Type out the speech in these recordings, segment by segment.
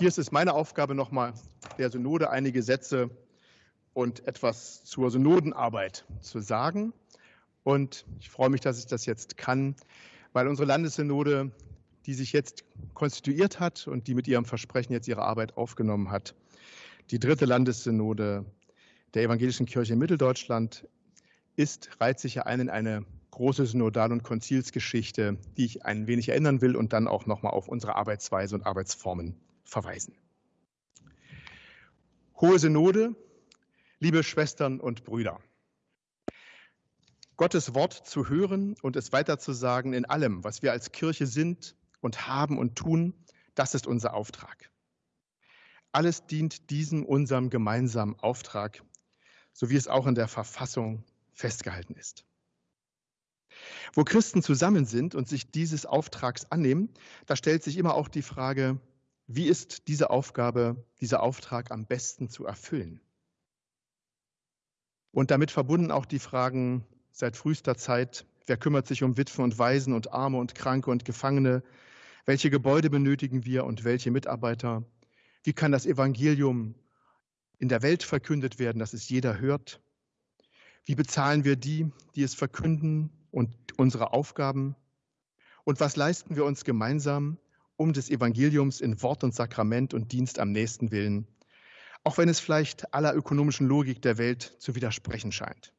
Hier ist es meine Aufgabe, nochmal der Synode einige Sätze und etwas zur Synodenarbeit zu sagen. Und ich freue mich, dass ich das jetzt kann, weil unsere Landessynode, die sich jetzt konstituiert hat und die mit ihrem Versprechen jetzt ihre Arbeit aufgenommen hat, die dritte Landessynode der Evangelischen Kirche in Mitteldeutschland ist, reiht sich ja ein in eine große Synodal- und Konzilsgeschichte, die ich ein wenig erinnern will und dann auch nochmal auf unsere Arbeitsweise und Arbeitsformen verweisen. Hohe Synode, liebe Schwestern und Brüder. Gottes Wort zu hören und es weiterzusagen in allem, was wir als Kirche sind und haben und tun, das ist unser Auftrag. Alles dient diesem unserem gemeinsamen Auftrag, so wie es auch in der Verfassung festgehalten ist. Wo Christen zusammen sind und sich dieses Auftrags annehmen, da stellt sich immer auch die Frage, wie ist diese Aufgabe, dieser Auftrag am besten zu erfüllen? Und damit verbunden auch die Fragen seit frühester Zeit, wer kümmert sich um Witwen und Waisen und Arme und Kranke und Gefangene? Welche Gebäude benötigen wir und welche Mitarbeiter? Wie kann das Evangelium in der Welt verkündet werden, dass es jeder hört? Wie bezahlen wir die, die es verkünden und unsere Aufgaben? Und was leisten wir uns gemeinsam, um des Evangeliums in Wort und Sakrament und Dienst am nächsten willen, auch wenn es vielleicht aller ökonomischen Logik der Welt zu widersprechen scheint.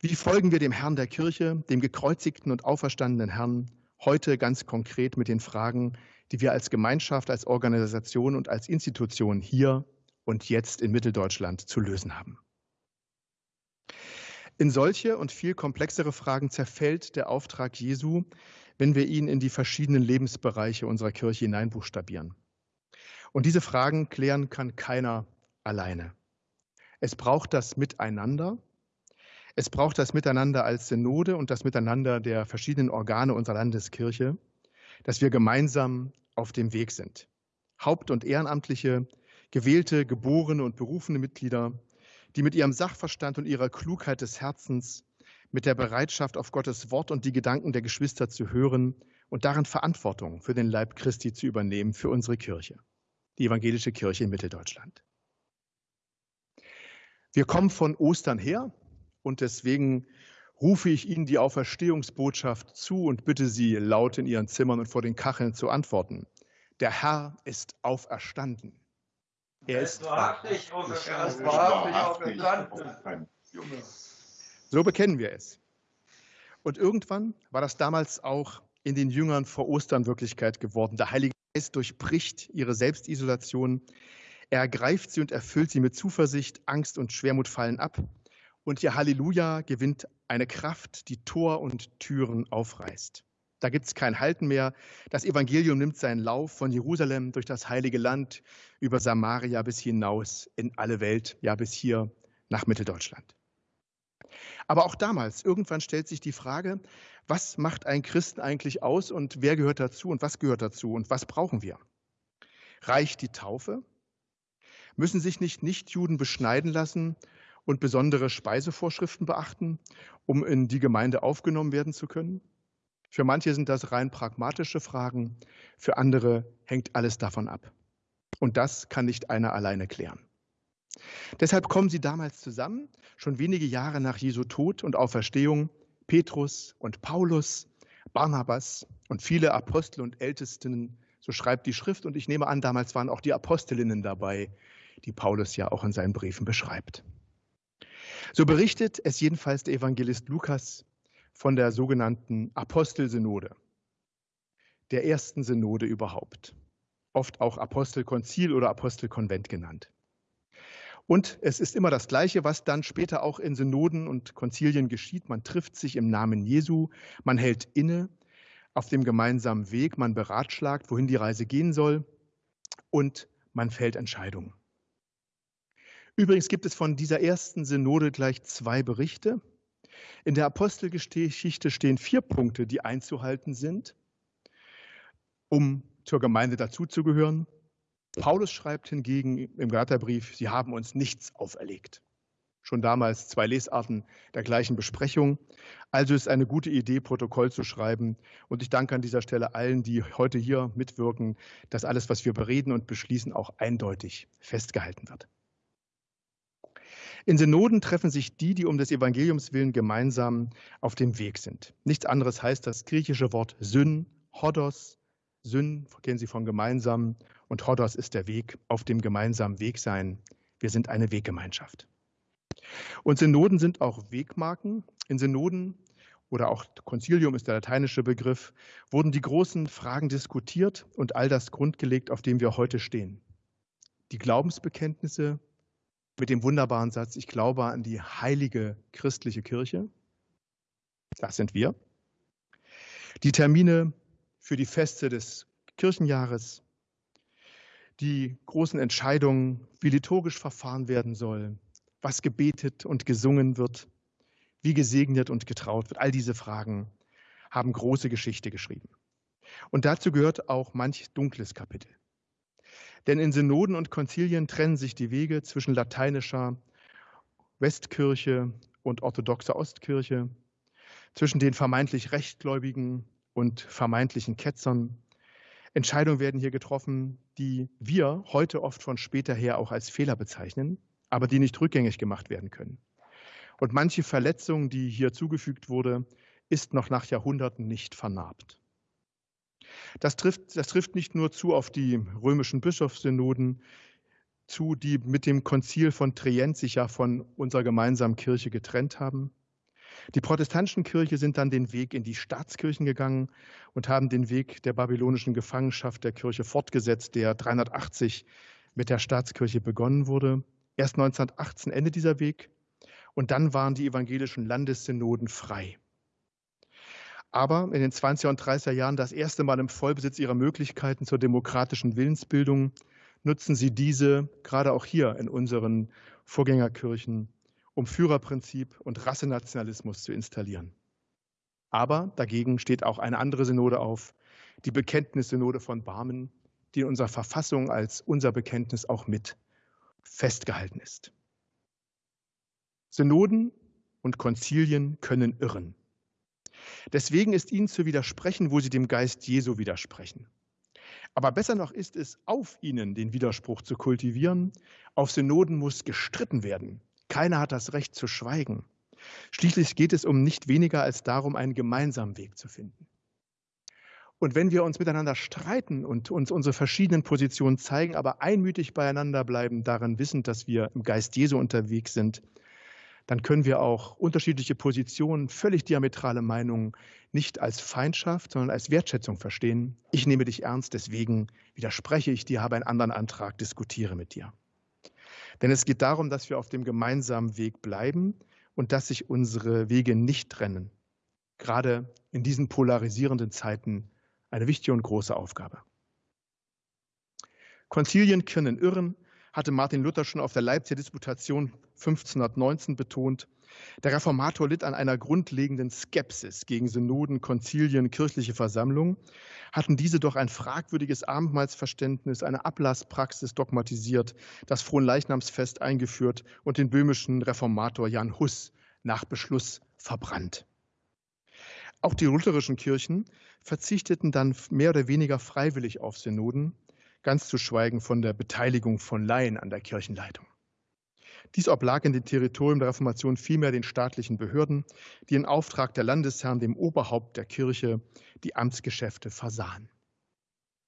Wie folgen wir dem Herrn der Kirche, dem gekreuzigten und auferstandenen Herrn, heute ganz konkret mit den Fragen, die wir als Gemeinschaft, als Organisation und als Institution hier und jetzt in Mitteldeutschland zu lösen haben? In solche und viel komplexere Fragen zerfällt der Auftrag Jesu, wenn wir ihn in die verschiedenen Lebensbereiche unserer Kirche hineinbuchstabieren. Und diese Fragen klären kann keiner alleine. Es braucht das Miteinander. Es braucht das Miteinander als Synode und das Miteinander der verschiedenen Organe unserer Landeskirche, dass wir gemeinsam auf dem Weg sind. Haupt- und Ehrenamtliche, gewählte, geborene und berufene Mitglieder, die mit ihrem Sachverstand und ihrer Klugheit des Herzens, mit der Bereitschaft, auf Gottes Wort und die Gedanken der Geschwister zu hören und darin Verantwortung für den Leib Christi zu übernehmen, für unsere Kirche, die evangelische Kirche in Mitteldeutschland. Wir kommen von Ostern her und deswegen rufe ich Ihnen die Auferstehungsbotschaft zu und bitte Sie laut in Ihren Zimmern und vor den Kacheln zu antworten. Der Herr ist auferstanden. Er ist wahrhaftig auferstanden. So bekennen wir es. Und irgendwann war das damals auch in den Jüngern vor Ostern Wirklichkeit geworden. Der Heilige Geist durchbricht ihre Selbstisolation. Er ergreift sie und erfüllt sie mit Zuversicht. Angst und Schwermut fallen ab. Und ihr Halleluja gewinnt eine Kraft, die Tor und Türen aufreißt. Da gibt es kein Halten mehr. Das Evangelium nimmt seinen Lauf von Jerusalem durch das heilige Land über Samaria bis hinaus in alle Welt, ja bis hier nach Mitteldeutschland. Aber auch damals, irgendwann stellt sich die Frage, was macht ein Christen eigentlich aus und wer gehört dazu und was gehört dazu und was brauchen wir? Reicht die Taufe? Müssen sich nicht Nichtjuden beschneiden lassen und besondere Speisevorschriften beachten, um in die Gemeinde aufgenommen werden zu können? Für manche sind das rein pragmatische Fragen, für andere hängt alles davon ab. Und das kann nicht einer alleine klären. Deshalb kommen sie damals zusammen, schon wenige Jahre nach Jesu Tod und Auferstehung, Petrus und Paulus, Barnabas und viele Apostel und Ältesten, so schreibt die Schrift. Und ich nehme an, damals waren auch die Apostelinnen dabei, die Paulus ja auch in seinen Briefen beschreibt. So berichtet es jedenfalls der Evangelist Lukas von der sogenannten Apostelsynode, der ersten Synode überhaupt, oft auch Apostelkonzil oder Apostelkonvent genannt. Und es ist immer das Gleiche, was dann später auch in Synoden und Konzilien geschieht. Man trifft sich im Namen Jesu, man hält inne auf dem gemeinsamen Weg, man beratschlagt, wohin die Reise gehen soll und man fällt Entscheidungen. Übrigens gibt es von dieser ersten Synode gleich zwei Berichte. In der Apostelgeschichte stehen vier Punkte, die einzuhalten sind, um zur Gemeinde dazuzugehören. Paulus schreibt hingegen im Galaterbrief, sie haben uns nichts auferlegt. schon damals zwei Lesarten der gleichen Besprechung. Also ist eine gute Idee, Protokoll zu schreiben. Und ich danke an dieser Stelle allen, die heute hier mitwirken, dass alles, was wir bereden und beschließen, auch eindeutig festgehalten wird. In Synoden treffen sich die, die um des Evangeliums willen gemeinsam auf dem Weg sind. Nichts anderes heißt das griechische Wort Syn, Hodos. Syn kennen Sie von gemeinsam und Hodos ist der Weg, auf dem gemeinsamen Weg sein. Wir sind eine Weggemeinschaft. Und Synoden sind auch Wegmarken. In Synoden oder auch Concilium ist der lateinische Begriff, wurden die großen Fragen diskutiert und all das grundgelegt, auf dem wir heute stehen. Die Glaubensbekenntnisse mit dem wunderbaren Satz, ich glaube an die heilige christliche Kirche. Das sind wir. Die Termine für die Feste des Kirchenjahres, die großen Entscheidungen, wie liturgisch verfahren werden soll, was gebetet und gesungen wird, wie gesegnet und getraut wird. All diese Fragen haben große Geschichte geschrieben. Und dazu gehört auch manch dunkles Kapitel. Denn in Synoden und Konzilien trennen sich die Wege zwischen lateinischer Westkirche und orthodoxer Ostkirche, zwischen den vermeintlich Rechtgläubigen und vermeintlichen Ketzern. Entscheidungen werden hier getroffen, die wir heute oft von später her auch als Fehler bezeichnen aber die nicht rückgängig gemacht werden können. Und manche Verletzung, die hier zugefügt wurde, ist noch nach Jahrhunderten nicht vernarbt. Das trifft, das trifft nicht nur zu auf die römischen Bischofssynoden zu, die mit dem Konzil von Trient sich ja von unserer gemeinsamen Kirche getrennt haben. Die protestantischen Kirche sind dann den Weg in die Staatskirchen gegangen und haben den Weg der babylonischen Gefangenschaft der Kirche fortgesetzt, der 380 mit der Staatskirche begonnen wurde. Erst 1918 endet dieser Weg und dann waren die evangelischen Landessynoden frei. Aber in den 20er und 30er Jahren das erste Mal im Vollbesitz ihrer Möglichkeiten zur demokratischen Willensbildung nutzen sie diese, gerade auch hier in unseren Vorgängerkirchen, um Führerprinzip und Rassenationalismus zu installieren. Aber dagegen steht auch eine andere Synode auf, die Bekenntnissynode von Barmen, die in unserer Verfassung als unser Bekenntnis auch mit festgehalten ist. Synoden und Konzilien können irren. Deswegen ist ihnen zu widersprechen, wo sie dem Geist Jesu widersprechen. Aber besser noch ist es, auf ihnen den Widerspruch zu kultivieren. Auf Synoden muss gestritten werden. Keiner hat das Recht zu schweigen. Schließlich geht es um nicht weniger als darum, einen gemeinsamen Weg zu finden. Und wenn wir uns miteinander streiten und uns unsere verschiedenen Positionen zeigen, aber einmütig beieinander bleiben, darin wissend, dass wir im Geist Jesu unterwegs sind, dann können wir auch unterschiedliche Positionen, völlig diametrale Meinungen nicht als Feindschaft, sondern als Wertschätzung verstehen. Ich nehme dich ernst, deswegen widerspreche ich dir, habe einen anderen Antrag, diskutiere mit dir. Denn es geht darum, dass wir auf dem gemeinsamen Weg bleiben und dass sich unsere Wege nicht trennen. Gerade in diesen polarisierenden Zeiten eine wichtige und große Aufgabe. Konzilien können irren, hatte Martin Luther schon auf der Leipziger Disputation 1519 betont. Der Reformator litt an einer grundlegenden Skepsis gegen Synoden, Konzilien, kirchliche Versammlungen. Hatten diese doch ein fragwürdiges Abendmahlsverständnis, eine Ablasspraxis dogmatisiert, das Fronleichnamsfest eingeführt und den böhmischen Reformator Jan Hus nach Beschluss verbrannt. Auch die lutherischen Kirchen verzichteten dann mehr oder weniger freiwillig auf Synoden, ganz zu schweigen von der Beteiligung von Laien an der Kirchenleitung. Dies oblag in dem Territorium der Reformation vielmehr den staatlichen Behörden, die in Auftrag der Landesherren, dem Oberhaupt der Kirche, die Amtsgeschäfte versahen.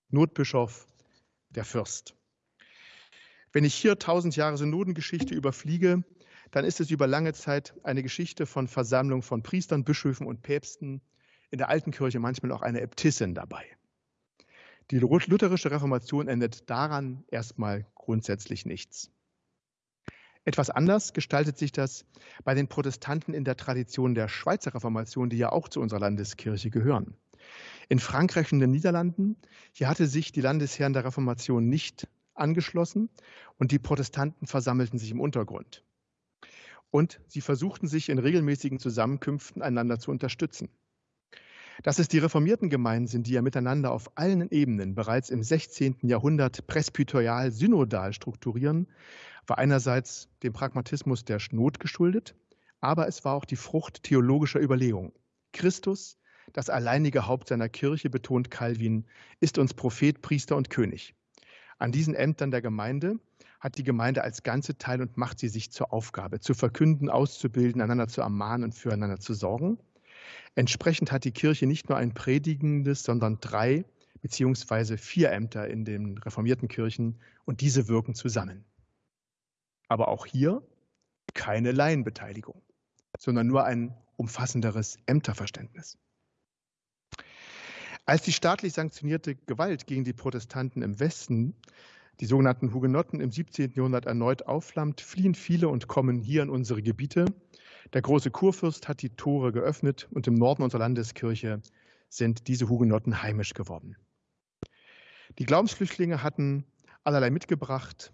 Notbischof, der Fürst. Wenn ich hier tausend Jahre Synodengeschichte überfliege, dann ist es über lange Zeit eine Geschichte von Versammlung von Priestern, Bischöfen und Päpsten, in der alten Kirche manchmal auch eine Äbtissin dabei. Die lutherische Reformation endet daran erstmal grundsätzlich nichts. Etwas anders gestaltet sich das bei den Protestanten in der Tradition der Schweizer Reformation, die ja auch zu unserer Landeskirche gehören. In Frankreich und den Niederlanden, hier hatte sich die Landesherren der Reformation nicht angeschlossen und die Protestanten versammelten sich im Untergrund und sie versuchten sich in regelmäßigen Zusammenkünften einander zu unterstützen. Dass es die reformierten Gemeinden sind, die ja miteinander auf allen Ebenen bereits im 16. Jahrhundert presbyterial synodal strukturieren, war einerseits dem Pragmatismus der Not geschuldet, aber es war auch die Frucht theologischer Überlegungen. Christus, das alleinige Haupt seiner Kirche, betont Calvin, ist uns Prophet, Priester und König. An diesen Ämtern der Gemeinde hat die Gemeinde als Ganze teil und macht sie sich zur Aufgabe, zu verkünden, auszubilden, einander zu ermahnen und füreinander zu sorgen. Entsprechend hat die Kirche nicht nur ein predigendes, sondern drei beziehungsweise vier Ämter in den reformierten Kirchen und diese wirken zusammen. Aber auch hier keine Laienbeteiligung, sondern nur ein umfassenderes Ämterverständnis. Als die staatlich sanktionierte Gewalt gegen die Protestanten im Westen, die sogenannten Hugenotten, im 17. Jahrhundert erneut aufflammt, fliehen viele und kommen hier in unsere Gebiete. Der große Kurfürst hat die Tore geöffnet und im Norden unserer Landeskirche sind diese Hugenotten heimisch geworden. Die Glaubensflüchtlinge hatten allerlei mitgebracht,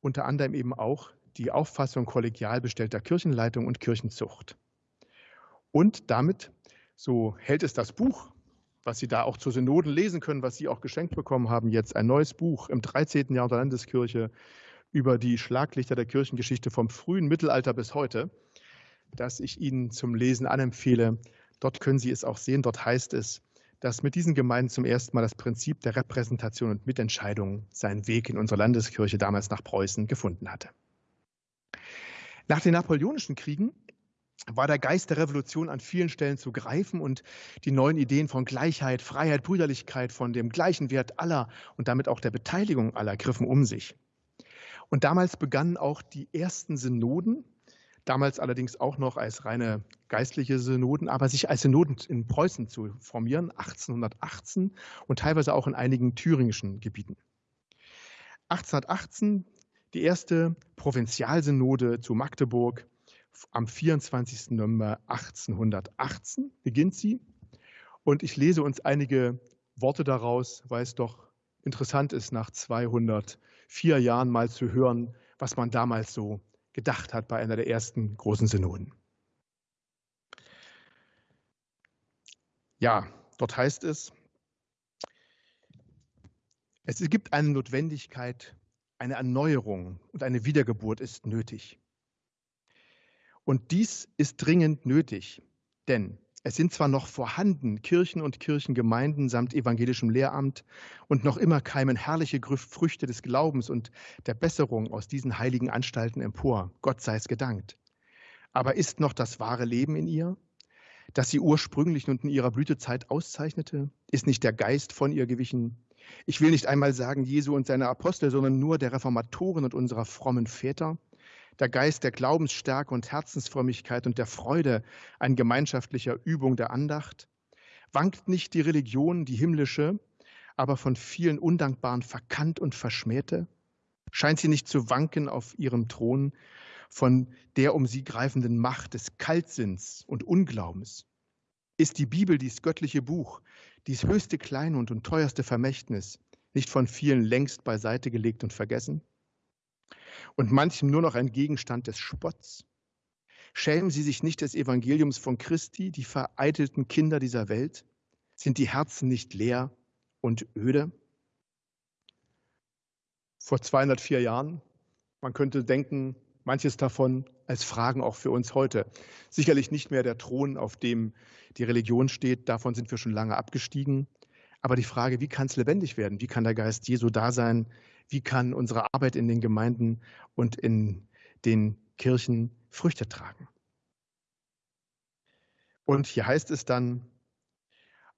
unter anderem eben auch die Auffassung kollegial bestellter Kirchenleitung und Kirchenzucht. Und damit, so hält es das Buch, was Sie da auch zur Synoden lesen können, was Sie auch geschenkt bekommen haben, jetzt ein neues Buch im 13. Jahr der Landeskirche über die Schlaglichter der Kirchengeschichte vom frühen Mittelalter bis heute, das ich Ihnen zum Lesen anempfehle. Dort können Sie es auch sehen. Dort heißt es, dass mit diesen Gemeinden zum ersten Mal das Prinzip der Repräsentation und Mitentscheidung seinen Weg in unsere Landeskirche damals nach Preußen gefunden hatte. Nach den Napoleonischen Kriegen war der Geist der Revolution an vielen Stellen zu greifen und die neuen Ideen von Gleichheit, Freiheit, Brüderlichkeit, von dem gleichen Wert aller und damit auch der Beteiligung aller griffen um sich. Und damals begannen auch die ersten Synoden, damals allerdings auch noch als reine geistliche Synoden, aber sich als Synoden in Preußen zu formieren, 1818 und teilweise auch in einigen thüringischen Gebieten. 1818 die erste Provinzialsynode zu Magdeburg. Am 24. November 1818 beginnt sie. Und ich lese uns einige Worte daraus, weil es doch interessant ist, nach 204 Jahren mal zu hören, was man damals so gedacht hat bei einer der ersten großen Synoden. Ja, dort heißt es, es gibt eine Notwendigkeit, eine Erneuerung und eine Wiedergeburt ist nötig. Und dies ist dringend nötig, denn es sind zwar noch vorhanden Kirchen und Kirchengemeinden samt evangelischem Lehramt und noch immer keimen herrliche Früchte des Glaubens und der Besserung aus diesen heiligen Anstalten empor. Gott sei es gedankt. Aber ist noch das wahre Leben in ihr, das sie ursprünglich und in ihrer Blütezeit auszeichnete? Ist nicht der Geist von ihr gewichen? Ich will nicht einmal sagen Jesu und seine Apostel, sondern nur der Reformatoren und unserer frommen Väter der Geist der Glaubensstärke und Herzensfrömmigkeit und der Freude an gemeinschaftlicher Übung der Andacht? Wankt nicht die Religion, die himmlische, aber von vielen Undankbaren verkannt und verschmähte? Scheint sie nicht zu wanken auf ihrem Thron von der um sie greifenden Macht des Kaltsinns und Unglaubens? Ist die Bibel, dies göttliche Buch, dies höchste Kleinund und teuerste Vermächtnis, nicht von vielen längst beiseite gelegt und vergessen? Und manchem nur noch ein Gegenstand des Spotts? Schämen sie sich nicht des Evangeliums von Christi, die vereitelten Kinder dieser Welt? Sind die Herzen nicht leer und öde? Vor 204 Jahren, man könnte denken, manches davon als Fragen auch für uns heute. Sicherlich nicht mehr der Thron, auf dem die Religion steht, davon sind wir schon lange abgestiegen. Aber die Frage, wie kann es lebendig werden? Wie kann der Geist Jesu da sein? Wie kann unsere Arbeit in den Gemeinden und in den Kirchen Früchte tragen. Und hier heißt es dann,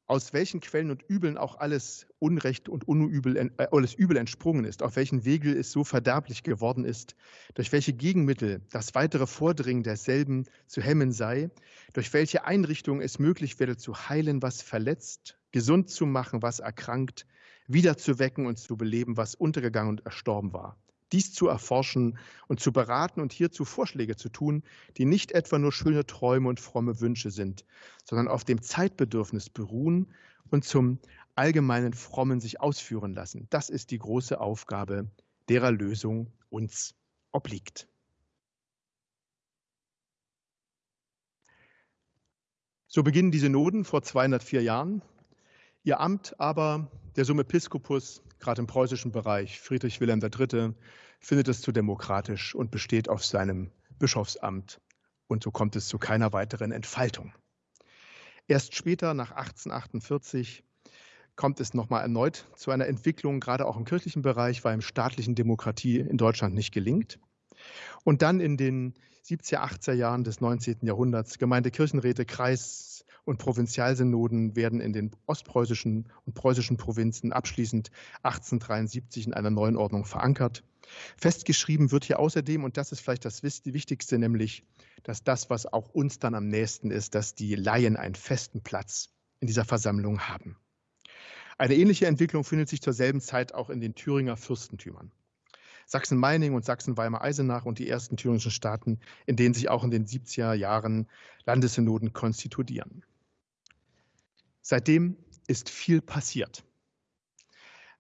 aus welchen Quellen und Übeln auch alles Unrecht und Unübel, äh, alles Übel entsprungen ist, auf welchen Wege es so verderblich geworden ist, durch welche Gegenmittel das weitere Vordringen derselben zu hemmen sei, durch welche Einrichtungen es möglich werde zu heilen, was verletzt, gesund zu machen, was erkrankt, wiederzuwecken und zu beleben, was untergegangen und erstorben war. Dies zu erforschen und zu beraten und hierzu Vorschläge zu tun, die nicht etwa nur schöne Träume und fromme Wünsche sind, sondern auf dem Zeitbedürfnis beruhen und zum allgemeinen Frommen sich ausführen lassen. Das ist die große Aufgabe, derer Lösung uns obliegt. So beginnen diese Noden vor 204 Jahren. Ihr Amt aber der Summepiscopus, gerade im preußischen Bereich, Friedrich Wilhelm III., findet es zu demokratisch und besteht auf seinem Bischofsamt und so kommt es zu keiner weiteren Entfaltung. Erst später, nach 1848, kommt es nochmal erneut zu einer Entwicklung, gerade auch im kirchlichen Bereich, weil im staatlichen Demokratie in Deutschland nicht gelingt. Und dann in den 70er, 80er Jahren des 19. Jahrhunderts, Gemeindekirchenräte, Kreis- und Provinzialsynoden werden in den ostpreußischen und preußischen Provinzen abschließend 1873 in einer neuen Ordnung verankert. Festgeschrieben wird hier außerdem, und das ist vielleicht das Wichtigste, nämlich, dass das, was auch uns dann am nächsten ist, dass die Laien einen festen Platz in dieser Versammlung haben. Eine ähnliche Entwicklung findet sich zur selben Zeit auch in den Thüringer Fürstentümern. Sachsen-Meiningen und Sachsen-Weimar-Eisenach und die ersten thüringischen Staaten, in denen sich auch in den 70er Jahren Landessynoden konstituieren. Seitdem ist viel passiert.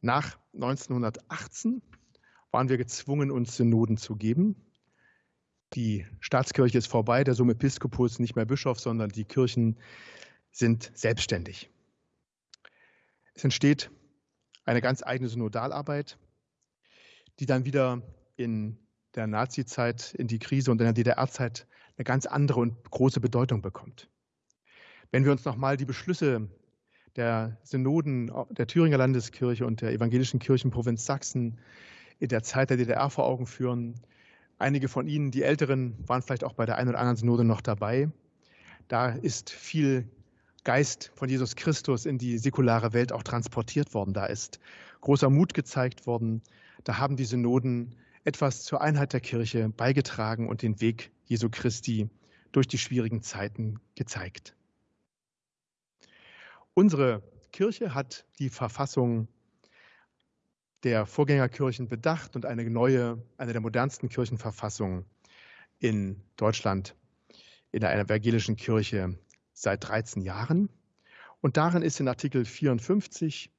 Nach 1918 waren wir gezwungen, uns Synoden zu geben. Die Staatskirche ist vorbei, der Summepiscopus nicht mehr Bischof, sondern die Kirchen sind selbstständig. Es entsteht eine ganz eigene Synodalarbeit, die dann wieder in der Nazizeit, in die Krise und in der DDR-Zeit eine ganz andere und große Bedeutung bekommt. Wenn wir uns nochmal die Beschlüsse der Synoden der Thüringer Landeskirche und der evangelischen Kirchenprovinz Sachsen in der Zeit der DDR vor Augen führen. Einige von Ihnen, die Älteren, waren vielleicht auch bei der einen oder anderen Synode noch dabei. Da ist viel Geist von Jesus Christus in die säkulare Welt auch transportiert worden. Da ist großer Mut gezeigt worden. Da haben die Synoden etwas zur Einheit der Kirche beigetragen und den Weg Jesu Christi durch die schwierigen Zeiten gezeigt. Unsere Kirche hat die Verfassung der Vorgängerkirchen bedacht und eine neue, eine der modernsten Kirchenverfassungen in Deutschland in der evangelischen Kirche seit 13 Jahren. Und darin ist in Artikel 54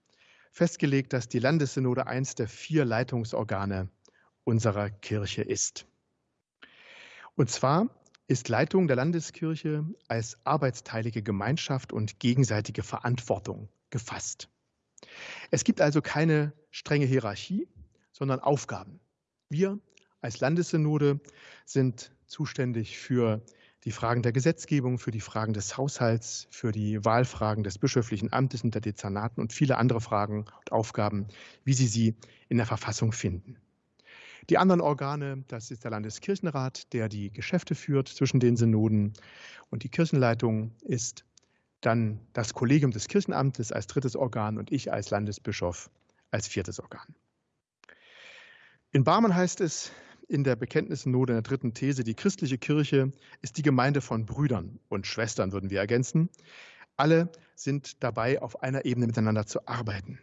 festgelegt, dass die Landessynode eins der vier Leitungsorgane unserer Kirche ist. Und zwar ist Leitung der Landeskirche als arbeitsteilige Gemeinschaft und gegenseitige Verantwortung gefasst. Es gibt also keine strenge Hierarchie, sondern Aufgaben. Wir als Landessynode sind zuständig für die Fragen der Gesetzgebung, für die Fragen des Haushalts, für die Wahlfragen des bischöflichen Amtes und der Dezernaten und viele andere Fragen und Aufgaben, wie Sie sie in der Verfassung finden. Die anderen Organe, das ist der Landeskirchenrat, der die Geschäfte führt zwischen den Synoden und die Kirchenleitung ist dann das Kollegium des Kirchenamtes als drittes Organ und ich als Landesbischof als viertes Organ. In Barmen heißt es in der Bekenntnisnode in der dritten These, die christliche Kirche ist die Gemeinde von Brüdern und Schwestern, würden wir ergänzen. Alle sind dabei, auf einer Ebene miteinander zu arbeiten.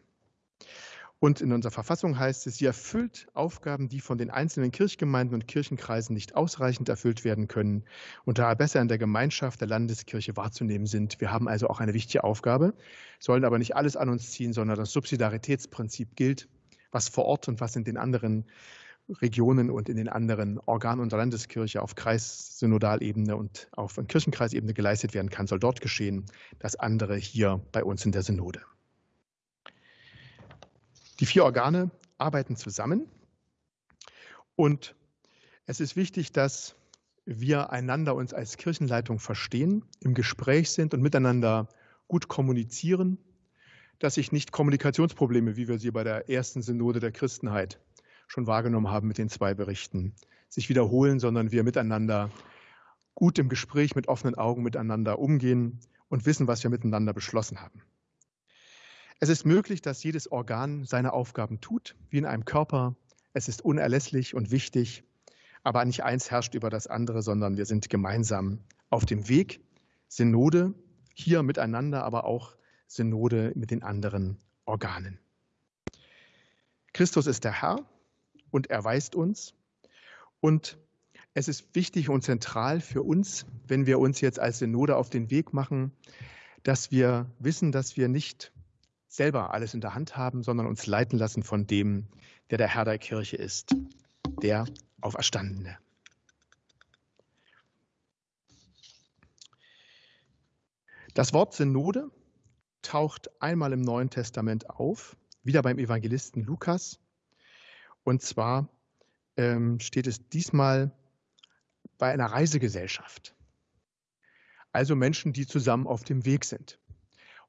Und in unserer Verfassung heißt es, sie erfüllt Aufgaben, die von den einzelnen Kirchgemeinden und Kirchenkreisen nicht ausreichend erfüllt werden können und daher besser in der Gemeinschaft der Landeskirche wahrzunehmen sind. Wir haben also auch eine wichtige Aufgabe, sollen aber nicht alles an uns ziehen, sondern das Subsidiaritätsprinzip gilt, was vor Ort und was in den anderen Regionen und in den anderen Organen unserer Landeskirche auf Kreissynodalebene und auf Kirchenkreisebene geleistet werden kann, soll dort geschehen. Das andere hier bei uns in der Synode. Die vier Organe arbeiten zusammen und es ist wichtig, dass wir einander uns als Kirchenleitung verstehen, im Gespräch sind und miteinander gut kommunizieren, dass sich nicht Kommunikationsprobleme, wie wir sie bei der ersten Synode der Christenheit schon wahrgenommen haben mit den zwei Berichten, sich wiederholen, sondern wir miteinander gut im Gespräch mit offenen Augen miteinander umgehen und wissen, was wir miteinander beschlossen haben. Es ist möglich, dass jedes Organ seine Aufgaben tut, wie in einem Körper. Es ist unerlässlich und wichtig, aber nicht eins herrscht über das andere, sondern wir sind gemeinsam auf dem Weg. Synode hier miteinander, aber auch Synode mit den anderen Organen. Christus ist der Herr und er weist uns. Und es ist wichtig und zentral für uns, wenn wir uns jetzt als Synode auf den Weg machen, dass wir wissen, dass wir nicht selber alles in der Hand haben, sondern uns leiten lassen von dem, der der Herr der Kirche ist, der Auferstandene. Das Wort Synode taucht einmal im Neuen Testament auf, wieder beim Evangelisten Lukas, und zwar ähm, steht es diesmal bei einer Reisegesellschaft. Also Menschen, die zusammen auf dem Weg sind.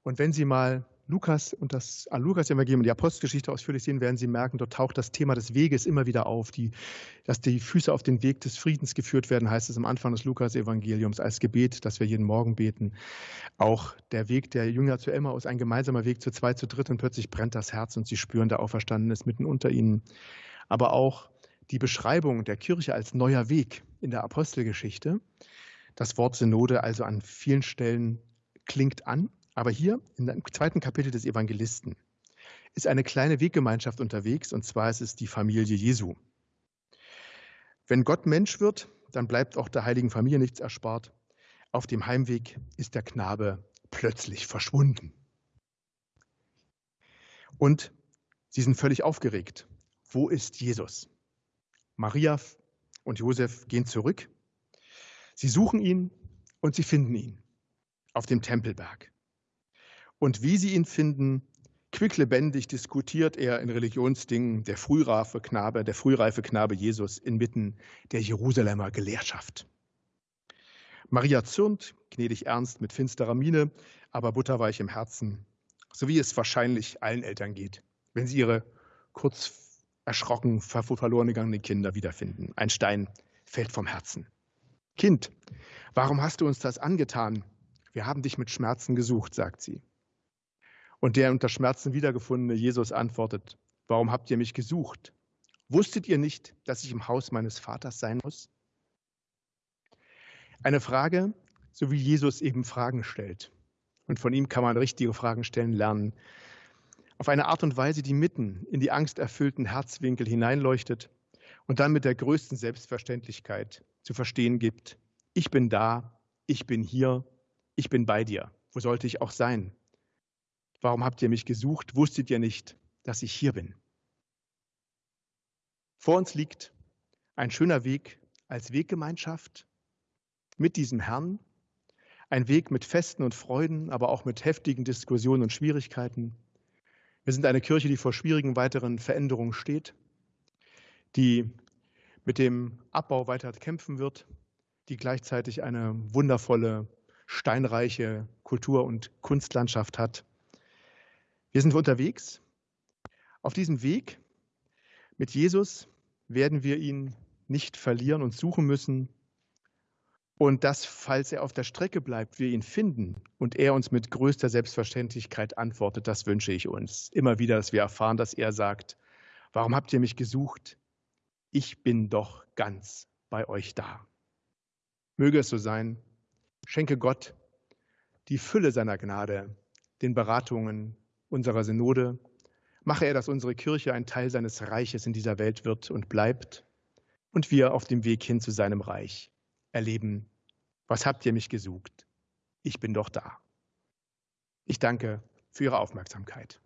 Und wenn Sie mal Lukas und das ah, Lukas-Evangelium und die Apostelgeschichte ausführlich sehen, werden Sie merken, dort taucht das Thema des Weges immer wieder auf. Die, dass die Füße auf den Weg des Friedens geführt werden, heißt es am Anfang des Lukas-Evangeliums als Gebet, das wir jeden Morgen beten. Auch der Weg der Jünger zu Emmaus, ein gemeinsamer Weg zu zwei, zu dritt und plötzlich brennt das Herz und sie spüren, der Auferstanden ist mitten unter ihnen. Aber auch die Beschreibung der Kirche als neuer Weg in der Apostelgeschichte. Das Wort Synode also an vielen Stellen klingt an aber hier im zweiten Kapitel des Evangelisten ist eine kleine Weggemeinschaft unterwegs, und zwar ist es die Familie Jesu. Wenn Gott Mensch wird, dann bleibt auch der heiligen Familie nichts erspart. Auf dem Heimweg ist der Knabe plötzlich verschwunden. Und sie sind völlig aufgeregt. Wo ist Jesus? Maria und Josef gehen zurück. Sie suchen ihn und sie finden ihn auf dem Tempelberg. Und wie sie ihn finden, quicklebendig diskutiert er in Religionsdingen der frühreife Knabe, der frühreife Knabe Jesus inmitten der Jerusalemer Gelehrtschaft. Maria zürnt, gnädig ernst mit finsterer Miene, aber butterweich im Herzen, so wie es wahrscheinlich allen Eltern geht, wenn sie ihre kurz erschrocken verloren gegangenen Kinder wiederfinden. Ein Stein fällt vom Herzen. Kind, warum hast du uns das angetan? Wir haben dich mit Schmerzen gesucht, sagt sie. Und der unter Schmerzen wiedergefundene Jesus antwortet, warum habt ihr mich gesucht? Wusstet ihr nicht, dass ich im Haus meines Vaters sein muss? Eine Frage, so wie Jesus eben Fragen stellt. Und von ihm kann man richtige Fragen stellen lernen. Auf eine Art und Weise, die mitten in die angsterfüllten Herzwinkel hineinleuchtet und dann mit der größten Selbstverständlichkeit zu verstehen gibt, ich bin da, ich bin hier, ich bin bei dir. Wo sollte ich auch sein? Warum habt ihr mich gesucht? Wusstet ihr nicht, dass ich hier bin? Vor uns liegt ein schöner Weg als Weggemeinschaft mit diesem Herrn, ein Weg mit Festen und Freuden, aber auch mit heftigen Diskussionen und Schwierigkeiten. Wir sind eine Kirche, die vor schwierigen weiteren Veränderungen steht, die mit dem Abbau weiter kämpfen wird, die gleichzeitig eine wundervolle, steinreiche Kultur- und Kunstlandschaft hat hier sind wir unterwegs. Auf diesem Weg mit Jesus werden wir ihn nicht verlieren und suchen müssen. Und dass, falls er auf der Strecke bleibt, wir ihn finden und er uns mit größter Selbstverständlichkeit antwortet, das wünsche ich uns. Immer wieder, dass wir erfahren, dass er sagt, warum habt ihr mich gesucht? Ich bin doch ganz bei euch da. Möge es so sein. Schenke Gott die Fülle seiner Gnade, den Beratungen, unserer Synode. Mache er, dass unsere Kirche ein Teil seines Reiches in dieser Welt wird und bleibt und wir auf dem Weg hin zu seinem Reich erleben, was habt ihr mich gesucht? Ich bin doch da. Ich danke für Ihre Aufmerksamkeit.